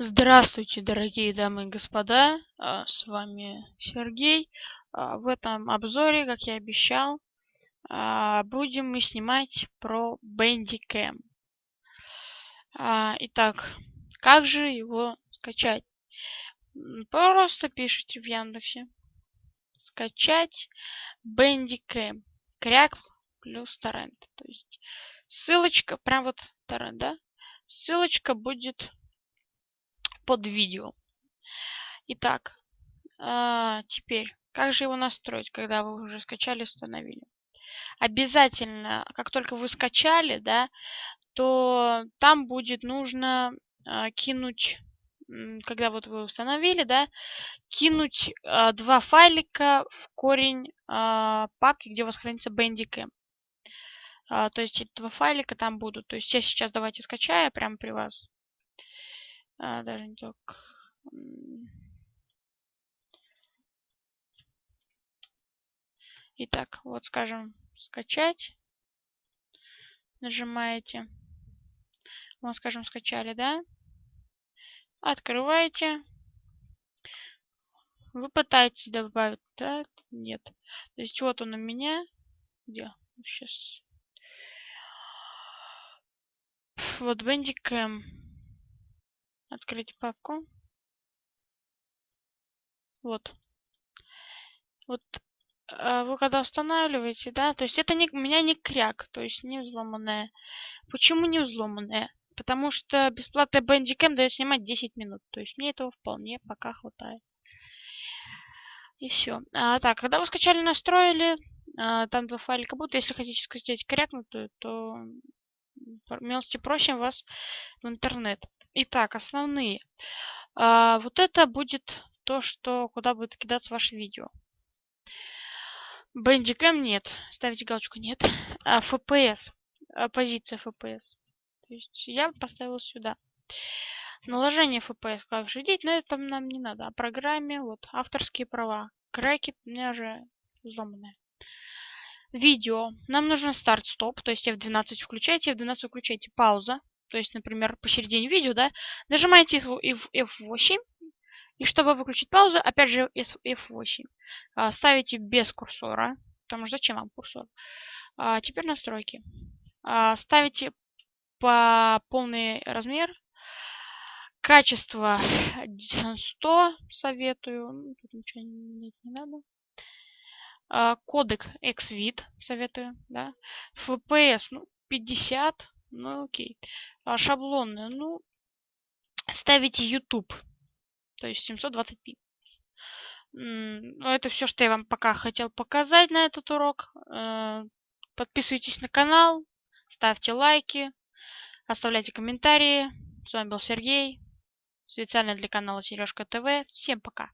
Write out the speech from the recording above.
Здравствуйте, дорогие дамы и господа, а, с вами Сергей. А, в этом обзоре, как я обещал, а, будем мы снимать про Bandicam. Итак, как же его скачать? Просто пишите в Яндексе. Скачать Bandicam. Кряк плюс торрент. То есть ссылочка, прям вот торрент, да? Ссылочка будет под видео. Итак, а, теперь, как же его настроить, когда вы уже скачали, установили? Обязательно, как только вы скачали, да, то там будет нужно а, кинуть, когда вот вы установили, да, кинуть а, два файлика в корень а, папки, где у вас хранится Bandicam. А, то есть эти два файлика там будут. То есть я сейчас давайте скачаю прямо при вас а, даже не так. Итак, вот скажем, скачать. Нажимаете. Вот, скажем, скачали, да? Открываете. Вы пытаетесь добавить, да? Нет. То есть вот он у меня. Где? Сейчас. Вот Bandicam открыть папку. Вот. Вот а, вы когда устанавливаете, да, то есть это не, у меня не кряк, то есть не взломанная. Почему не взломанная? Потому что бесплатный Bandicam дает снимать 10 минут. То есть мне этого вполне пока хватает. И все. А, так, когда вы скачали, настроили, а, там два файлика будут. Если хотите скачать крякнутую, то милости просим вас в интернет. Итак, основные. А, вот это будет то, что куда будет кидаться ваше видео. Bandicam нет. Ставите галочку нет. А, FPS. А, позиция FPS. То есть я поставил сюда. Наложение FPS клавиши 9, но это нам не надо. О программе, вот, авторские права. Крэки у меня уже взломанные. Видео. Нам нужно старт-стоп, то есть F12 включайте, F12 включайте пауза то есть, например, посередине видео, да, нажимаете F8, и чтобы выключить паузу, опять же F8. А, ставите без курсора, потому что зачем вам курсор? А, теперь настройки. А, ставите по полный размер. Качество 100 советую. Ну, тут ничего не, не надо. Кодек XVID советую, да. FPS, ну, 50, ну окей а, шаблоны. Ну, ставите YouTube, то есть 720p. Ну, это все, что я вам пока хотел показать на этот урок. Э, подписывайтесь на канал, ставьте лайки, оставляйте комментарии. С вами был Сергей, специально для канала Сережка ТВ. Всем пока!